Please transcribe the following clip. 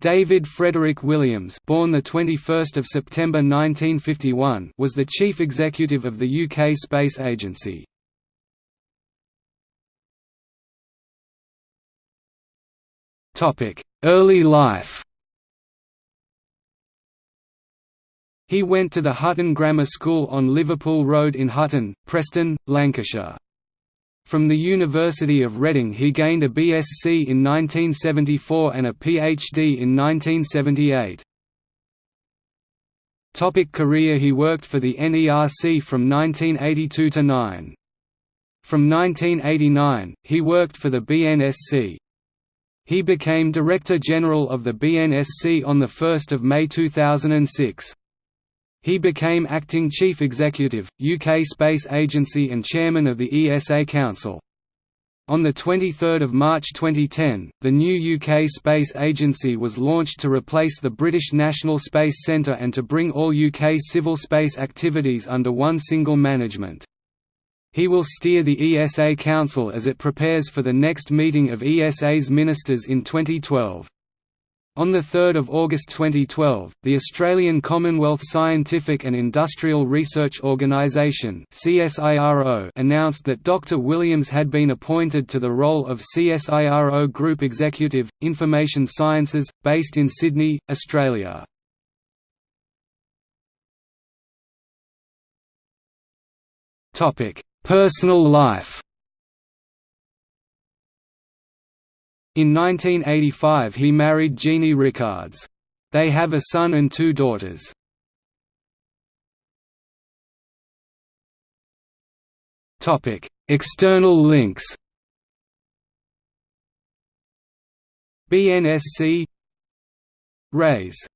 David Frederick Williams, born the 21st of September 1951, was the chief executive of the UK Space Agency. Topic: Early life. He went to the Hutton Grammar School on Liverpool Road in Hutton, Preston, Lancashire. From the University of Reading he gained a BSc in 1974 and a PhD in 1978. Topic career He worked for the NERC from 1982 to 9. From 1989, he worked for the BNSC. He became Director General of the BNSC on 1 May 2006. He became Acting Chief Executive, UK Space Agency and Chairman of the ESA Council. On 23 March 2010, the new UK Space Agency was launched to replace the British National Space Centre and to bring all UK civil space activities under one single management. He will steer the ESA Council as it prepares for the next meeting of ESA's ministers in 2012. On 3 August 2012, the Australian Commonwealth Scientific and Industrial Research Organisation announced that Dr Williams had been appointed to the role of CSIRO Group Executive, Information Sciences, based in Sydney, Australia. Personal life In 1985 he married Jeannie Rickards. They have a son and two daughters. External links BNSC RAISE